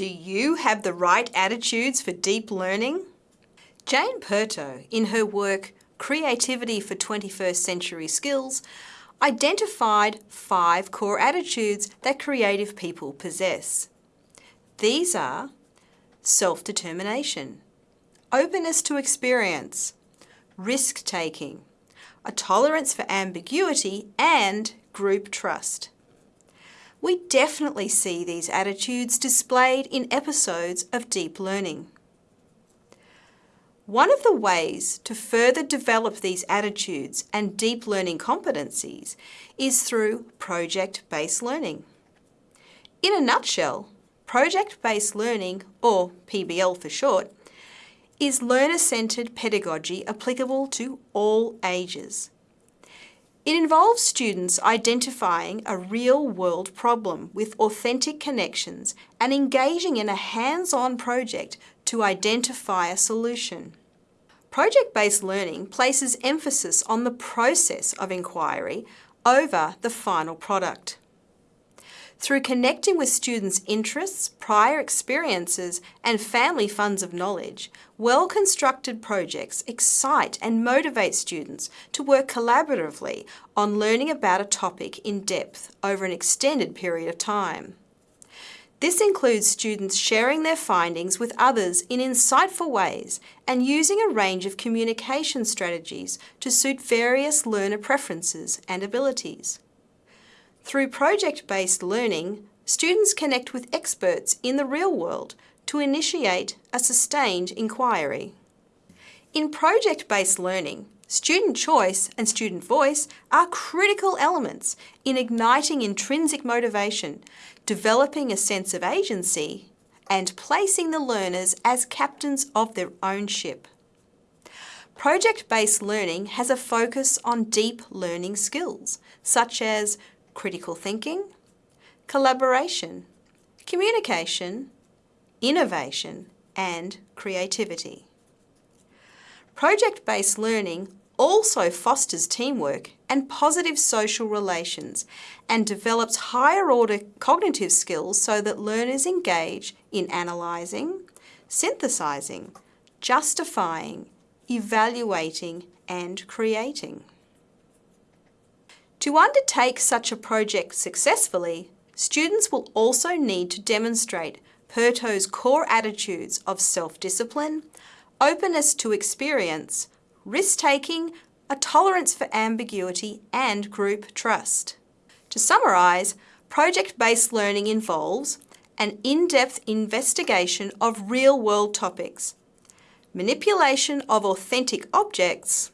Do you have the right attitudes for deep learning? Jane Piirto, in her work Creativity for 21st Century Skills, identified five core attitudes that creative people possess. These are self-determination, openness to experience, risk-taking, a tolerance for ambiguity and group trust. We definitely see these attitudes displayed in episodes of deep learning. One of the ways to further develop these attitudes and deep learning competencies is through project-based learning. In a nutshell, project-based learning, or PBL for short, is learner-centred pedagogy applicable to all ages. It involves students identifying a real-world problem with authentic connections and engaging in a hands-on project to identify a solution. Project-based learning places emphasis on the process of inquiry over the final product. Through connecting with students' interests, prior experiences and family funds of knowledge, well-constructed projects excite and motivate students to work collaboratively on learning about a topic in depth over an extended period of time. This includes students sharing their findings with others in insightful ways and using a range of communication strategies to suit various learner preferences and abilities. Through project-based learning, students connect with experts in the real world to initiate a sustained inquiry. In project-based learning, Student choice and student voice are critical elements in igniting intrinsic motivation, developing a sense of agency, and placing the learners as captains of their own ship. Project-based learning has a focus on deep learning skills, such as critical thinking, collaboration, communication, innovation, and creativity. Project-based learning also fosters teamwork and positive social relations and develops higher order cognitive skills so that learners engage in analysing, synthesising, justifying, evaluating and creating. To undertake such a project successfully, students will also need to demonstrate Piirto's core attitudes of self-discipline, openness to experience, risk-taking, a tolerance for ambiguity and group trust. To summarise, project-based learning involves an in-depth investigation of real-world topics, manipulation of authentic objects,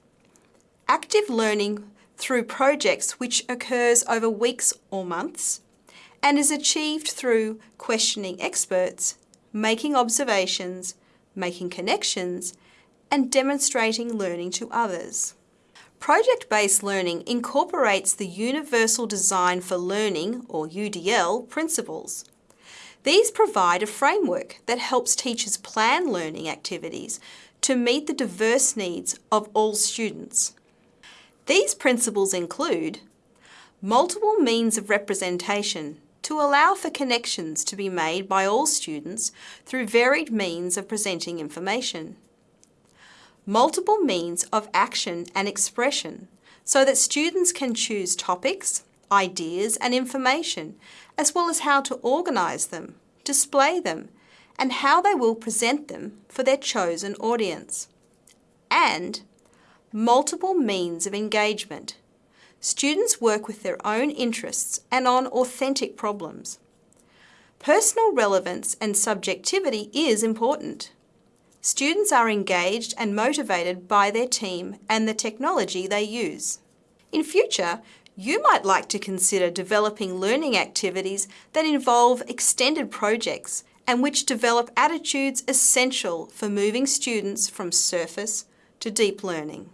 active learning through projects which occurs over weeks or months, and is achieved through questioning experts, making observations, making connections, and demonstrating learning to others. Project-based learning incorporates the Universal Design for Learning, or UDL, principles. These provide a framework that helps teachers plan learning activities to meet the diverse needs of all students. These principles include multiple means of representation to allow for connections to be made by all students through varied means of presenting information multiple means of action and expression so that students can choose topics, ideas and information, as well as how to organise them, display them, and how they will present them for their chosen audience. And multiple means of engagement. Students work with their own interests and on authentic problems. Personal relevance and subjectivity is important. Students are engaged and motivated by their team and the technology they use. In future, you might like to consider developing learning activities that involve extended projects and which develop attitudes essential for moving students from surface to deep learning.